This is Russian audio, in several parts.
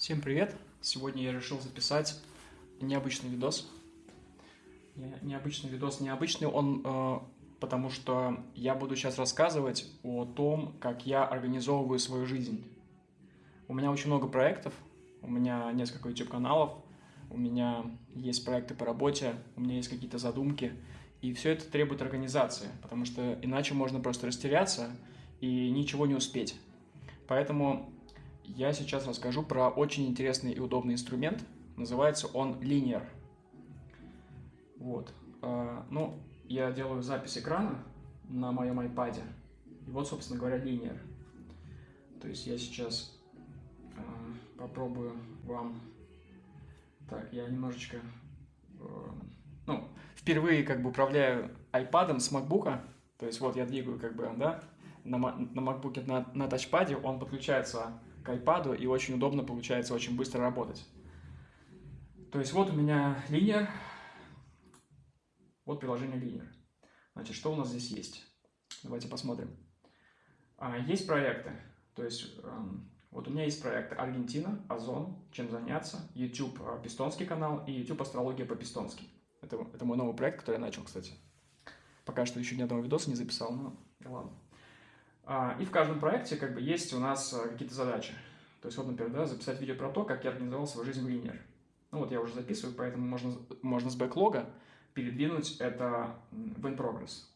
Всем привет! Сегодня я решил записать необычный видос. Не- Необычный видос необычный, он э, потому что я буду сейчас рассказывать о том, как я организовываю свою жизнь. У меня очень много проектов, у меня несколько YouTube-каналов, у меня есть проекты по работе, у меня есть какие-то задумки, и все это требует организации, потому что иначе можно просто растеряться и ничего не успеть. Поэтому я сейчас расскажу про очень интересный и удобный инструмент. Называется он Linear. Вот. А, Ну, я делаю запись экрана на моем iPad. И вот, собственно говоря, Linear. То есть я сейчас а, попробую вам... Так, я немножечко... э, Ну, впервые как бы управляю iPad с MacBook. То есть вот я двигаю как бы, да, на, на MacBook на, на тачпаде, он подключается к iPad, и очень удобно получается очень быстро работать. То есть вот у меня Linear, вот приложение Linear. Значит, что у нас здесь есть? Давайте посмотрим. А, есть проекты, то есть эм, вот у меня есть проекты Аргентина, Озон, чем заняться, YouTube э, Пистонский канал и YouTube Астрология по-пистонски. Это, это мой новый проект, который я начал, кстати. Пока что еще ни одного видоса не записал, но ладно. А, И в каждом проекте как бы есть у нас э, какие-то задачи. То есть вот, например, да, записать видео про то, как я организовал свою жизнь в Linear. Ну вот я уже записываю, поэтому можно, можно с бэклога передвинуть это в in progress.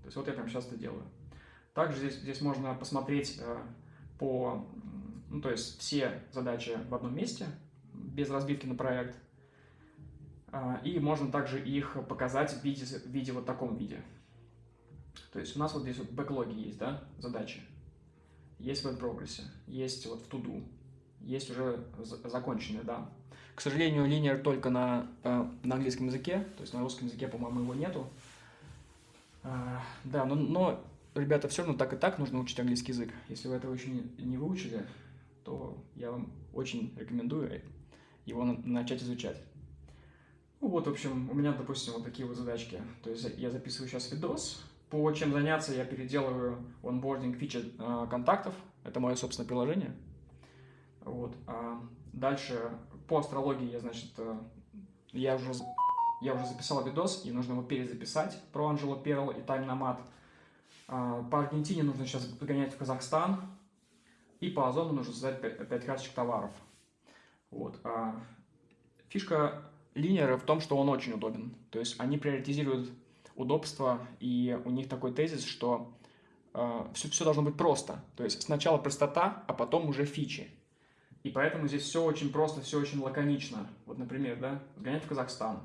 То есть вот я прямо сейчас это делаю. Также здесь, здесь можно посмотреть э, по, ну то есть все задачи в одном месте, без разбивки на проект. А, И можно также их показать в виде, в виде вот таком виде. То есть у нас вот здесь вот бэклоги есть, да, задачи. Есть в прогрессе, есть вот в туду, есть уже за- законченные, да. К сожалению, линер только на, э, на английском языке, то есть на русском языке, по-моему, его нету. А, да, но, но, ребята, все равно так и так нужно учить английский язык. Если вы этого еще не, не выучили, то я вам очень рекомендую его на- начать изучать. Ну вот, в общем, у меня, допустим, вот такие вот задачки. То есть я записываю сейчас видос. По чем заняться я переделываю онбординг фичи э, контактов. Это мое собственное приложение. Вот. А дальше по астрологии я, значит, э, я уже, я уже записал видос, и нужно его перезаписать про Анжело Перл и Тайм Намат. А, По Аргентине нужно сейчас гонять в Казахстан. И по Озону нужно создать 5 карточек товаров. Вот. А Фишка линера в том, что он очень удобен. То есть они приоритизируют удобство, и у них такой тезис, что все, все должно быть просто. То есть сначала простота, а потом уже фичи. И поэтому здесь все очень просто, все очень лаконично. Вот, например, да, сгонять в Казахстан.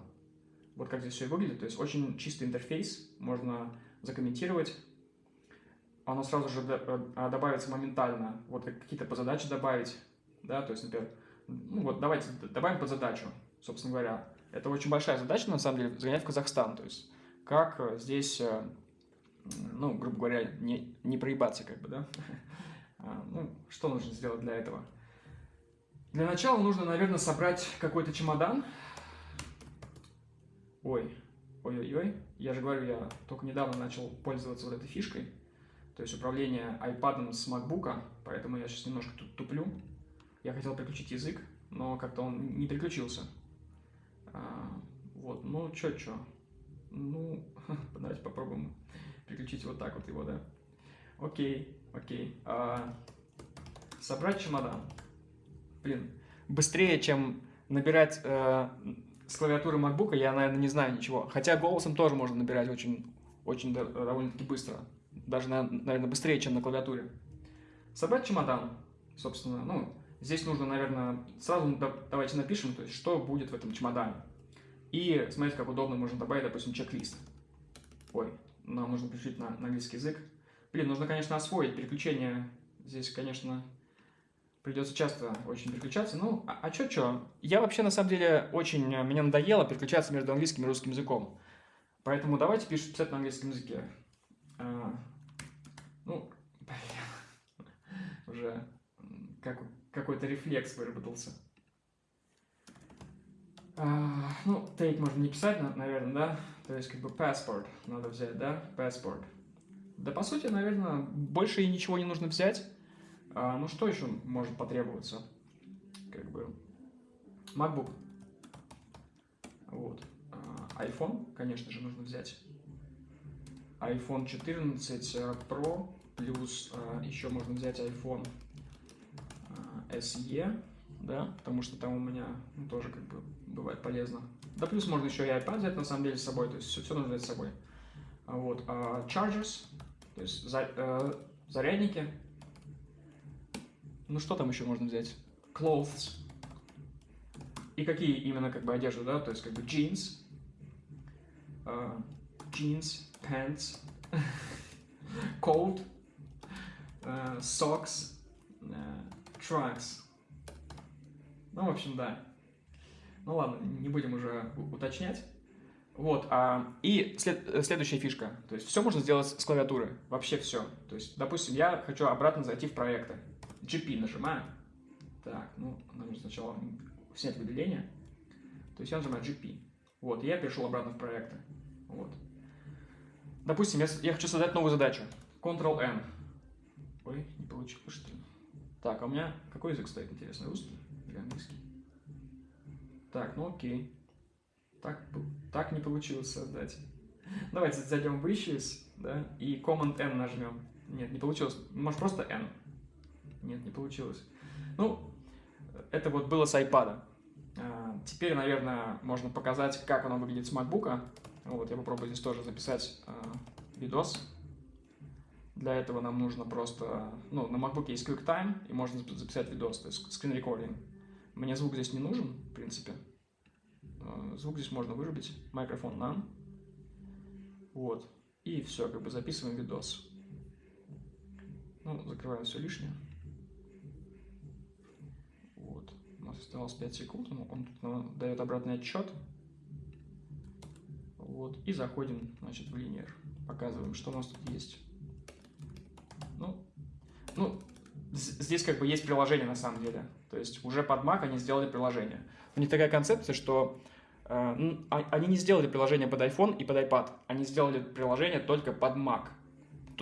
Вот как здесь все выглядит. То есть очень чистый интерфейс, можно закомментировать. Оно сразу же э, добавится моментально. Вот как- какие-то по задаче добавить. Да, то есть, например, ну вот давайте добавим под задачу, собственно говоря. Это очень большая задача, на самом деле, загонять в Казахстан. То есть, как э, здесь, э, ну, грубо говоря, не, не проебаться, как бы, да? А, Ну, что нужно сделать для этого? Для начала нужно, наверное, собрать какой-то чемодан. Ой, ой-ой-ой, я же говорю, я только недавно начал пользоваться вот этой фишкой. То есть управление iPad с MacBook, поэтому я сейчас немножко тут туплю. Я хотел переключить язык, но как-то он не переключился. А, вот, ну чё, чё. Ну, давайте попробуем переключить вот так вот его, да. Окей, окей. А, собрать чемодан. Блин, быстрее, чем набирать э, с клавиатуры MacBook, я, наверное, не знаю ничего. Хотя голосом тоже можно набирать очень, очень до- довольно-таки быстро. Даже, на- наверное, быстрее, чем на клавиатуре. Собрать чемодан, собственно, ну, здесь нужно, наверное, сразу да- давайте напишем, то есть, что будет в этом чемодане. И смотрите, как удобно можно добавить, допустим, чек-лист. Ой, нам нужно переключить на, на английский язык. Блин, нужно, конечно, освоить переключение. Здесь, конечно, придется часто очень переключаться. Ну, а, а чё, чё? Я вообще, на самом деле, очень... э, Мне надоело переключаться между английским и русским языком. Поэтому давайте пишем, писать на английском языке. А, ну, блин, уже как, какой-то рефлекс выработался. А, ну, take можно не писать, на- наверное, да? То есть, как бы, passport надо взять, да? Passport. Да, по сути, наверное, больше и ничего не нужно взять. А, ну, что еще может потребоваться? как бы MacBook. Вот. А, iPhone, конечно же, нужно взять. iPhone 14 э, Pro, плюс еще можно взять iPhone SE, да, потому что там у меня ну, тоже как бы бывает полезно. Да плюс можно еще и iPad взять на самом деле с собой, то есть все, все нужно взять с собой. Вот. А, chargers, то есть за, э, зарядники. Ну что там еще можно взять? Clothes. И какие именно как бы одежды, да, то есть как бы jeans, uh, jeans, pants, coat, uh, socks, uh, trunks. Ну, в общем, да. Ну ладно, не будем уже уточнять. Вот, а, и след, следующая фишка. То есть все можно сделать с клавиатуры. Вообще все. То есть, допустим, я хочу обратно зайти в проекты. GP нажимаю. Так, ну, нужно сначала снять выделение. То есть я нажимаю GP. Вот, я перешел обратно в проекты. Вот. Допустим, я, я хочу создать новую задачу. Ctrl-N. Ой, не получилось, что ли? Так, а у меня какой язык стоит, интересно, русский? Так, ну окей. Так, так не получилось создать. Давайте зайдем в Issues, да, и Command-N нажмем. Нет, не получилось. Может, просто N? Нет, не получилось. Ну, это вот было с iPad. А, теперь, наверное, можно показать, как оно выглядит с MacBook. Вот, я попробую здесь тоже записать а, видос. Для этого нам нужно просто... Ну, на MacBook есть QuickTime, и можно записать видос, то есть recording. Мне звук здесь не нужен, в принципе. А, звук здесь можно вырубить. Микрофон нам. Вот. И все, как бы записываем видос. Ну, закрываем все лишнее. Вот. У нас осталось 5 секунд. Он тут дает обратный отчет. Вот. И заходим, значит, в линейер. Показываем, что у нас тут есть. Ну, ну, здесь как бы есть приложение на самом деле. То есть уже под Mac они сделали приложение. У них такая концепция, что э, а, они не сделали приложение под iPhone и под iPad. Они сделали приложение только под Mac.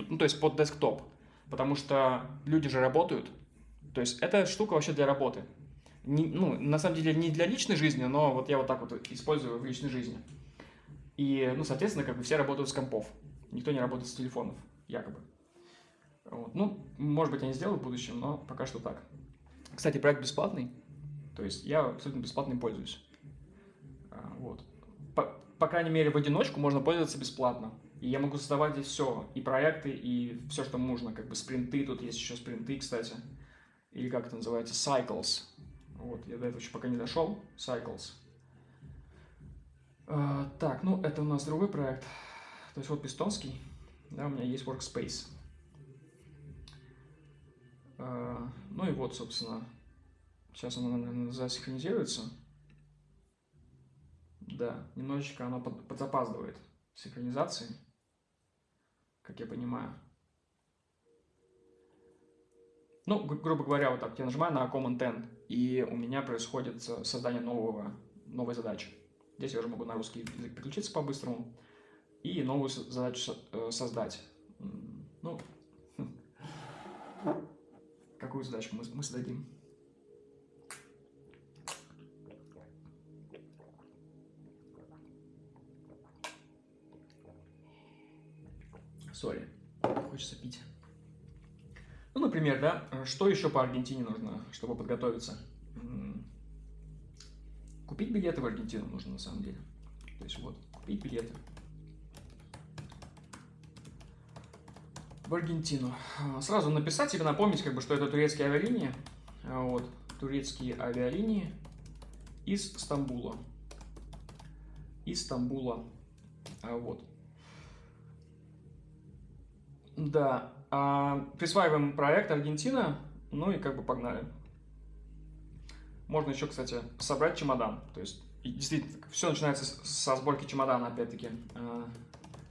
Ну, то есть под десктоп. Потому что люди же работают. То есть эта штука вообще для работы. Не, ну, на самом деле не для личной жизни, но вот я вот так вот использую в личной жизни. И, ну, соответственно, как бы все работают с компов. Никто не работает с телефонов, якобы. Вот. Ну, может быть, они сделают в будущем, но пока что так. Кстати, проект бесплатный. То есть я абсолютно бесплатно пользуюсь. А, вот. По, по крайней мере, в одиночку можно пользоваться бесплатно. И я могу создавать здесь все. И проекты, и все, что нужно. Как бы спринты. Тут есть еще спринты, кстати. Или как это называется? Cycles. Вот, я до этого еще пока не дошел. Cycles. А, так, ну это у нас другой проект. То есть вот пистонский. Да, у меня есть Workspace. А, ну и вот, собственно, сейчас оно, наверное, засинхронизируется. Да, немножечко оно под, подзапаздывает синхронизации, как я понимаю. Ну, гру грубо говоря, вот так, я нажимаю на Command N, и у меня происходит создание нового, новой задачи. Здесь я уже могу на русский язык переключиться по-быстрому и новую задачу э, создать. Ну, какую задачку мы, мы создадим? Сори, хочется пить. Ну, например, да, что еще по Аргентине нужно, чтобы подготовиться? Купить билеты в Аргентину нужно на самом деле. То есть вот, купить билеты. В Аргентину. А, сразу написать или напомнить, как бы, что это турецкие авиалинии. А, вот, турецкие авиалинии из Стамбула. Из Стамбула. А, вот. Да. Присваиваем проект Аргентина. Ну и как бы погнали. Можно еще, кстати, собрать чемодан. То есть, действительно, все начинается со сборки чемодана, опять-таки.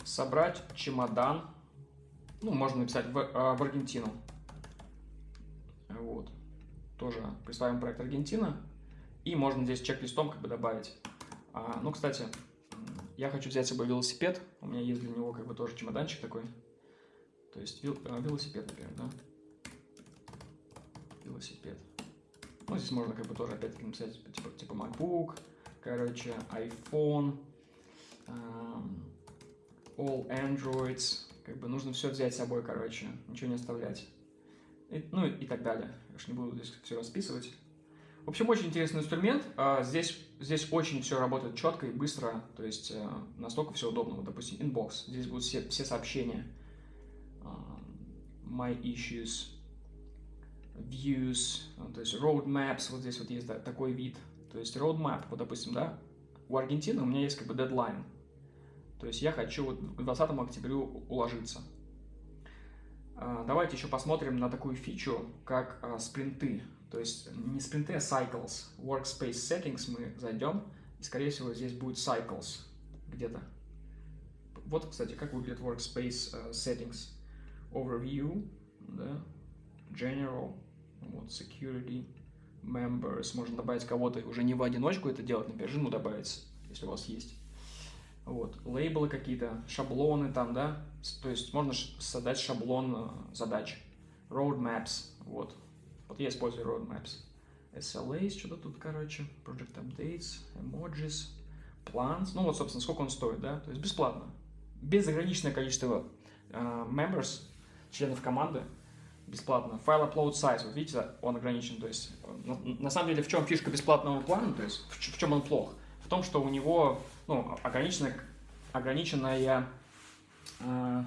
Собрать чемодан. Ну, можно написать в, а, в Аргентину. Вот. Тоже присваиваем проект Аргентина. И можно здесь чек-листом как бы добавить. А, ну, кстати, я хочу взять с собой велосипед. У меня есть для него как бы тоже чемоданчик такой. То есть велосипед, например, да? Велосипед. Ну, здесь можно как бы тоже опять-таки написать типа, типа MacBook, короче, iPhone, um, all Androids, как бы нужно все взять с собой, короче, ничего не оставлять. И, ну и так далее. Я уж не буду здесь все расписывать. В общем, очень интересный инструмент. А, здесь, здесь очень все работает четко и быстро, то есть э, настолько все удобно. Вот, допустим, inbox. Здесь будут все, все сообщения. А, my issues, views, а, то есть roadmaps. Вот здесь вот есть такой вид. То есть roadmap, вот, допустим, да, у Аргентины у меня есть как бы дедлайн. То есть я хочу вот к 20 октябрю уложиться. Давайте еще посмотрим на такую фичу, как спринты. То есть не спринты, а cycles. Workspace settings мы зайдем, и скорее всего здесь будет cycles где-то. Вот, кстати, как выглядит Workspace uh, settings. Overview, да, General, вот, Security, Members. Можно добавить кого-то уже не в одиночку это делать, например, жену добавить, если у вас есть. Вот, лейблы какие-то, шаблоны там, да, то есть можно создать шаблон э, задач. Roadmaps, вот, вот я использую roadmaps. SLAs, что-то тут, короче, project updates, emojis, plans. Ну вот, собственно, сколько он стоит, да? То есть бесплатно. Безограниченное количество uh, members, членов команды, бесплатно. Файл upload size, вот видите, он ограничен. То есть, на, на самом деле, в чем фишка бесплатного плана, то есть, в, в чем он плох? В том, что у него, ну, ограниченная, ограниченная uh,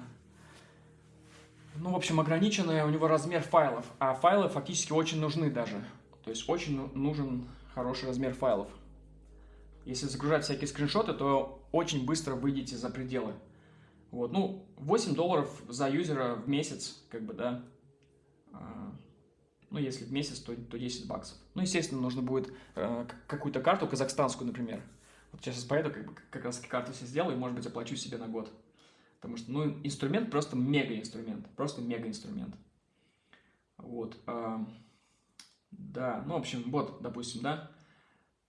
ну, в общем, ограниченный у него размер файлов, а файлы фактически очень нужны даже. То есть очень ну, нужен хороший размер файлов. Если загружать всякие скриншоты, то очень быстро выйдете за пределы. Вот, ну, 8 долларов за юзера в месяц, как бы, да. А, ну, если в месяц, то, то 10 баксов. Ну, естественно, нужно будет э, какую-то карту, казахстанскую, например. Вот сейчас поеду, как, бы, как раз карту себе сделаю, и, может быть, оплачу себе на год. Потому что, ну, инструмент просто мега инструмент, просто мега инструмент. Вот, э, да, ну, в общем, вот, допустим, да,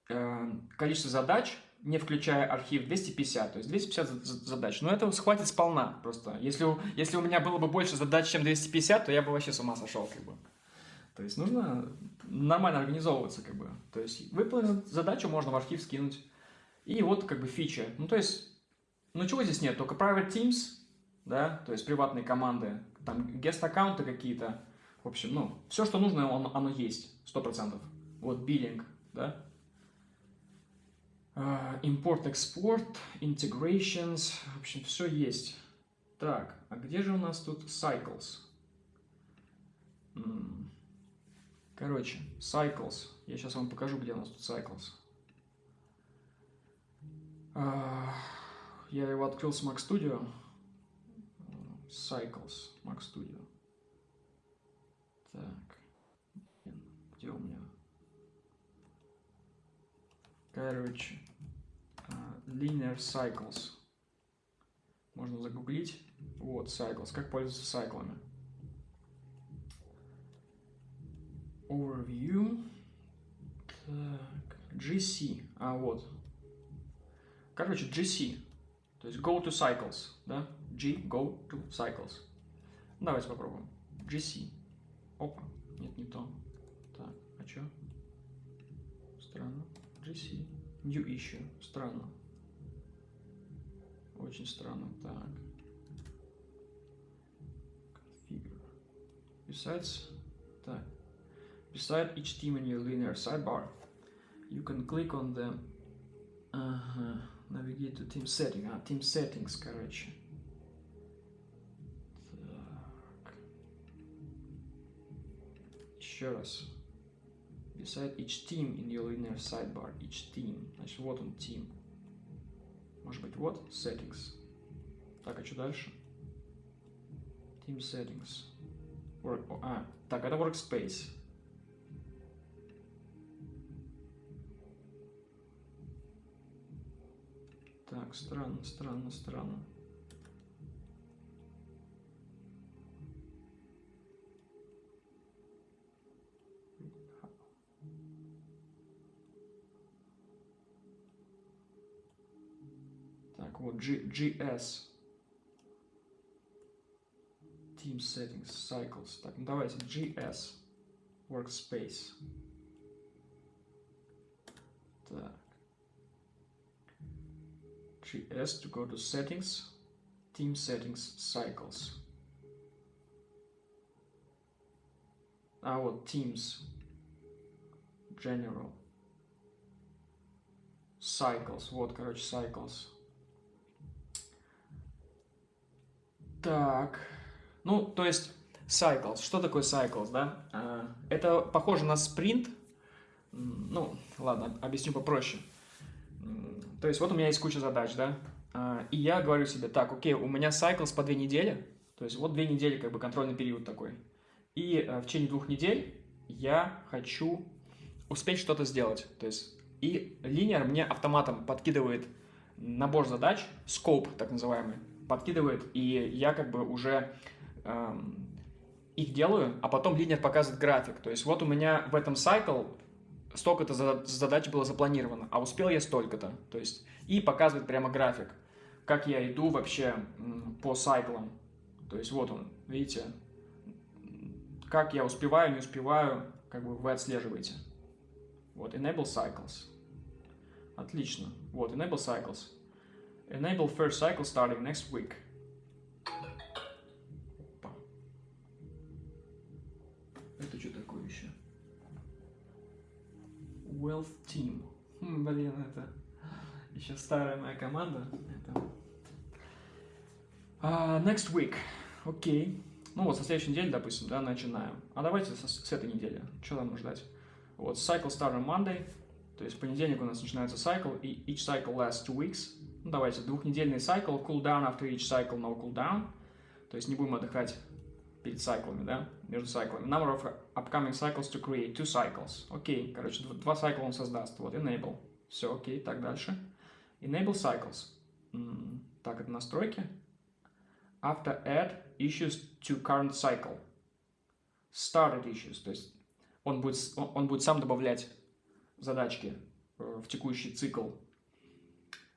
э, количество задач, не включая архив, 250, то есть 250 задач. Но этого хватит сполна просто. Если, если у меня было бы больше задач, чем 250, то я бы вообще с ума сошел, как бы. То есть нужно нормально организовываться, как бы. То есть выполнить задачу можно в архив скинуть. И вот как бы фича. Ну, то есть ну, чего здесь нет? Только private teams, да, то есть приватные команды, там guest-аккаунты какие-то. В общем, ну, все, что нужно, он, оно есть, сто процентов. Вот биллинг, да. Uh, Import-экспорт, integrations, в общем, все есть. Так, а где же у нас тут cycles? Короче, cycles. Я сейчас вам покажу, где у нас тут cycles. Uh, я его открыл с Mac Studio. Cycles, Mac Studio. Так, где у меня? Короче, uh, Linear Cycles. Можно загуглить. Вот, Cycles. Как пользоваться сайклами. Overview. Так, GC. А, вот. Короче, GC. То есть go to cycles, да? G, go to cycles. Давайте попробуем. GC. Опа, нет, не то. Так, а что? Странно. GC. New issue. Странно. Очень странно. Так. Configure. Besides, так. Beside each team in your linear sidebar, you can click on the uh -huh navigate to team setting. А, team settings, короче. Так. Еще раз. Beside each team in your linear sidebar. Each team. Значит, вот он, team. Может быть, вот settings. Так, а что дальше? Team settings. Work, а, так, это workspace. Так, странно, странно, странно. Так, вот G, GS. Team Settings, Cycles. Так, ну давайте GS. Workspace. GS to go to settings, team settings, cycles. Вот teams, general, cycles, вот, короче, cycles. Так, ну, то есть cycles, что такое cycles, да? А, это похоже на спринт, ну, ладно, объясню попроще. То есть вот у меня есть куча задач, да, а, и я говорю себе, так, окей, у меня cycles по две недели, то есть вот две недели как бы контрольный период такой. И а, в течение двух недель я хочу успеть что-то сделать. То есть и линер мне автоматом подкидывает набор задач, scope так называемый, подкидывает, и я как бы уже эм, их делаю, а потом линер показывает график. То есть вот у меня в этом cycle столько-то задач было запланировано, а успел я столько-то. То есть и показывает прямо график, как я иду вообще по сайклам. То есть вот он, видите, как я успеваю, не успеваю, как бы вы отслеживаете. Вот, enable cycles. Отлично. Вот, enable cycles. Enable first cycle starting next week. Wealth Team. Хм, блин, это еще старая моя команда. Это... Uh, next week. Окей. Okay. Ну вот, со следующей недели, допустим, да, начинаем. А давайте с, с этой недели. Что нам ждать? Вот, cycle start on Monday. То есть в понедельник у нас начинается cycle, и each cycle lasts two weeks. Ну, давайте, двухнедельный cycle, cool down after each cycle, no cool down. То есть не будем отдыхать перед cyclами, да, между cyclами. Number of upcoming cycles to create two cycles. Окей, короче, два cycle он создаст. Вот, enable. Все, окей, так дальше. Enable cycles. Так, это настройки. After add issues to current cycle. Started issues, то есть он будет, он будет сам добавлять задачки э, в текущий цикл,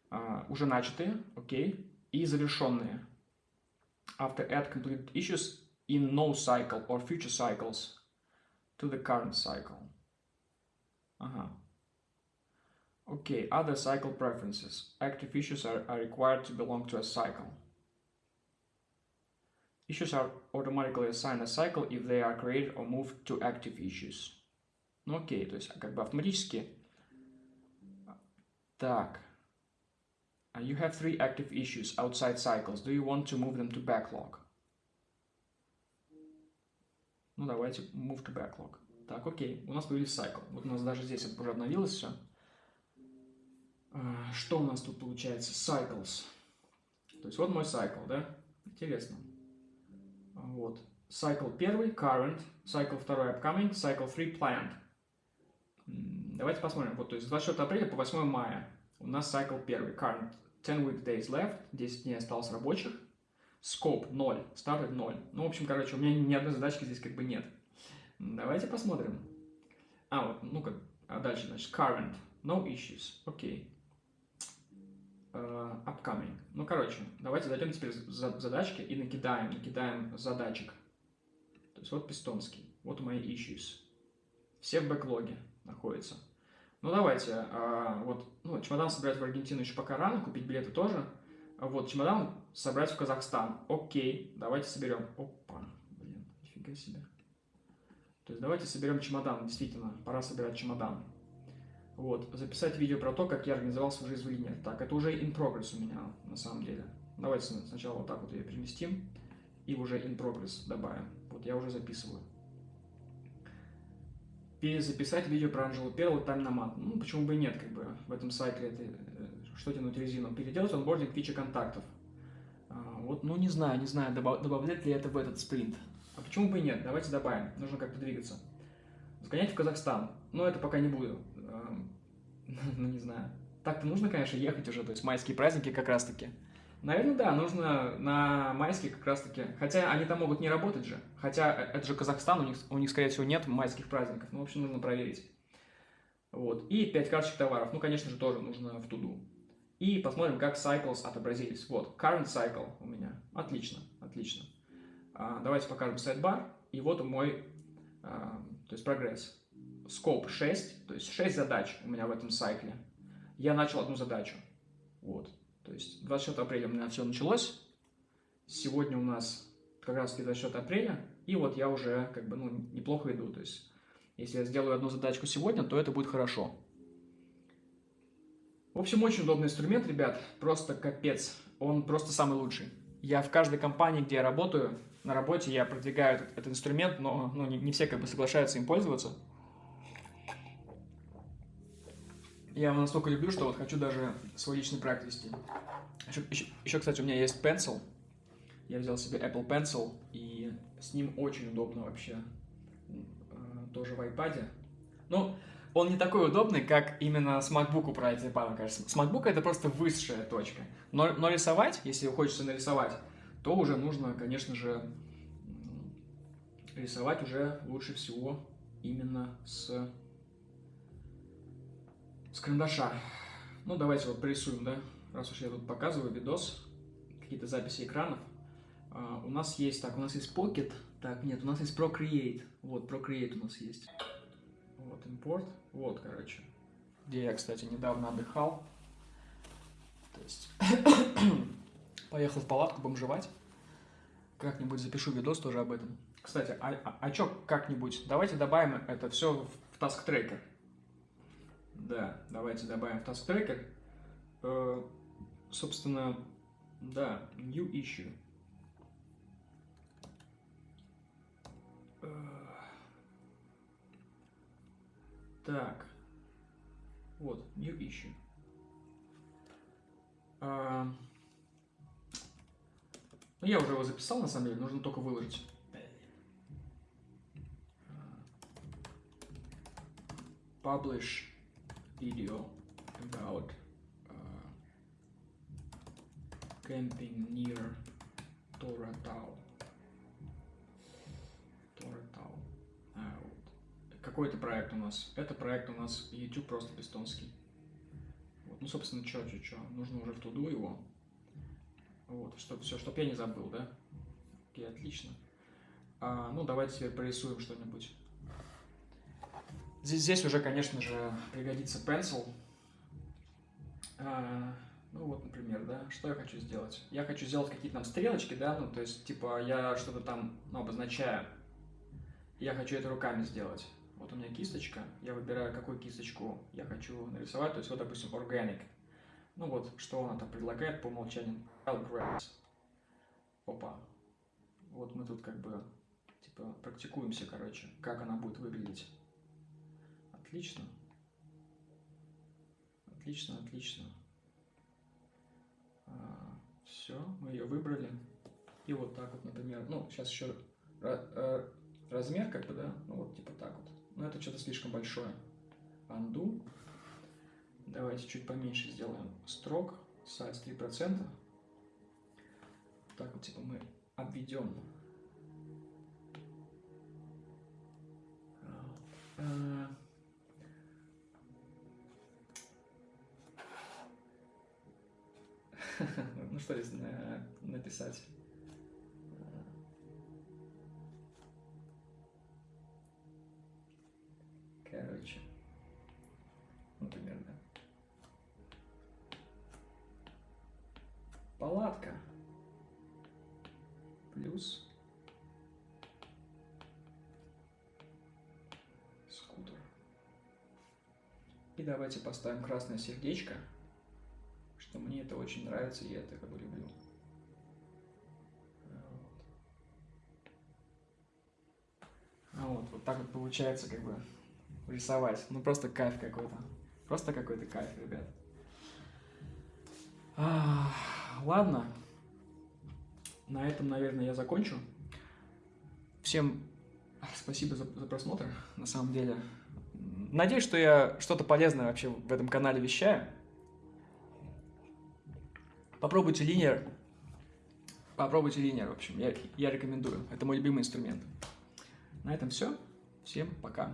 а, уже начатые, окей, и завершенные. After add completed issues in no cycle or future cycles to the current cycle. Ага. Okay, other cycle preferences. Active issues are, are required to belong to a cycle. Issues are automatically assigned a cycle if they are created or moved to active issues. Ну окей, то есть как бы автоматически. Так. You have three active issues outside cycles. Do you want to move them to backlog? Ну давайте move to backlog. Так, окей, у нас появились cycle. Вот у нас даже здесь уже обновилось все. Что у нас тут получается? Cycles. То есть вот мой cycle, да? Интересно. Вот. Cycle первый, current, cycle второй, upcoming, cycle 3, planned. Давайте посмотрим. Вот, то есть с 24 апреля по 8 мая у нас cycle первый, current, 10 weekdays left, 10 дней осталось рабочих, scope 0, started 0. Ну, в общем, короче, у меня ни одной задачки здесь как бы нет. Давайте посмотрим. А, вот, ну-ка, а дальше, значит, current, no issues, окей. Okay. Uh, upcoming. Ну, короче, давайте зайдем теперь за задачки и накидаем, накидаем задачек. То есть вот пистонский, вот мои issues. Все в бэклоге находятся. Ну, давайте, uh, вот, ну, чемодан собирать в Аргентину еще пока рано, купить билеты тоже. Вот, чемодан собрать в Казахстан. Окей, давайте соберем. Опа, блин, нифига себе. То есть давайте соберем чемодан, действительно, пора собирать чемодан. Вот, записать видео про то, как я организовал свою жизнь в линии. Так, это уже in progress у меня, на самом деле. Давайте сначала вот так вот ее переместим и уже in progress добавим. Вот я уже записываю. Перезаписать видео про Анжелу Перл и тайм-намат. Ну, почему бы и нет, как бы, в этом сайте это, э, что тянуть резину. Переделать онбординг фичи контактов. А, вот, ну, не знаю, не знаю, добавлять ли это в этот спринт. А почему бы и нет? Давайте добавим. Нужно как-то двигаться. Сгонять в Казахстан. Но это пока не буду. Ну, не знаю. Так-то нужно, конечно, ехать уже. То есть майские праздники как раз-таки. Наверное, да, нужно на майские как раз-таки. Хотя они там могут не работать же. Хотя э, это же Казахстан, у них, у них скорее всего, нет майских праздников. Ну, в общем, нужно проверить. Вот. И 5 карточек товаров. Ну, конечно же, тоже нужно в туду. И посмотрим, как cycles отобразились. Вот, current cycle у меня. Отлично, отлично. А, давайте покажем сайт-бар. И вот мой, а, то есть прогресс. Scope 6, то есть 6 задач у меня в этом сайкле. Я начал одну задачу. Вот. То есть 24 апреля у меня все началось. Сегодня у нас как раз таки 24 апреля. И вот я уже как бы ну, неплохо иду. То есть если я сделаю одну задачку сегодня, то это будет хорошо. В общем, очень удобный инструмент, ребят. Просто капец. Он просто самый лучший. Я в каждой компании, где я работаю, на работе я продвигаю этот, этот инструмент, но ну, не, не все как бы соглашаются им пользоваться. Я его настолько люблю, что вот хочу даже свой личный проект вести. Еще, еще, еще, кстати, у меня есть Pencil. Я взял себе Apple Pencil, и с ним очень удобно вообще. Э, тоже в iPad. Ну, он не такой удобный, как именно с MacBook управлять iPad, кажется. С MacBook это просто высшая точка. Но, но рисовать, если хочется нарисовать, то уже нужно, конечно же, рисовать уже лучше всего именно с с карандаша. Ну, давайте вот порисуем, да, раз уж я тут показываю видос, какие-то записи экранов. Uh, у нас есть, так, у нас есть Pocket, так, нет, у нас есть Procreate, вот, Procreate у нас есть. Вот, импорт, вот, короче, где я, кстати, недавно отдыхал. То есть, поехал в палатку бомжевать. Как-нибудь запишу видос тоже об этом. Кстати, а, а, а чё как-нибудь? Давайте добавим это все в, в Task Tracker. Да, давайте добавим в Task Tracker. Э, собственно, да, New Issue. Э, так, вот, New Issue. Э, ну, я уже его записал, на самом деле, нужно только выложить. Publish video about uh, camping near Торатау. Торатау. А, вот. Какой это проект у нас? Это проект у нас YouTube просто бестонский. Вот. Ну, собственно, что, что, что. Нужно уже в туду его. Вот, чтобы все, чтобы я не забыл, да? Окей, отлично. А, ну, давайте теперь порисуем что-нибудь. Здесь, здесь уже, конечно же, пригодится pencil. А, ну вот, например, да, что я хочу сделать? Я хочу сделать какие-то там стрелочки, да, ну то есть, типа, я что-то там ну, обозначаю. Я хочу это руками сделать. У меня кисточка, я выбираю, какую кисточку я хочу нарисовать. То есть, вот, допустим, organic. Ну вот, что она там предлагает по умолчанию. Опа. Вот мы тут как бы, типа, практикуемся, короче, как она будет выглядеть. Отлично. Отлично, отлично. А, все, мы ее выбрали. И вот так вот, например, ну, сейчас еще размер, как бы, да, ну, вот типа так вот. Но это что-то слишком большое. Undo. Давайте чуть поменьше сделаем строк, size 3%. Так вот, типа, мы обведем. Uh, ну что здесь написать? Давайте поставим красное сердечко что мне это очень нравится, я это как бы люблю. А вот, вот так вот получается как бы рисовать. Ну просто кайф какой-то. Просто какой-то кайф, ребят. А, ладно. На этом, наверное, я закончу. Всем спасибо за, за просмотр, на самом деле. Надеюсь, что я что-то полезное вообще в этом канале вещаю. Попробуйте линер. Попробуйте линер, в общем, я, я рекомендую. Это мой любимый инструмент. На этом все. Всем пока.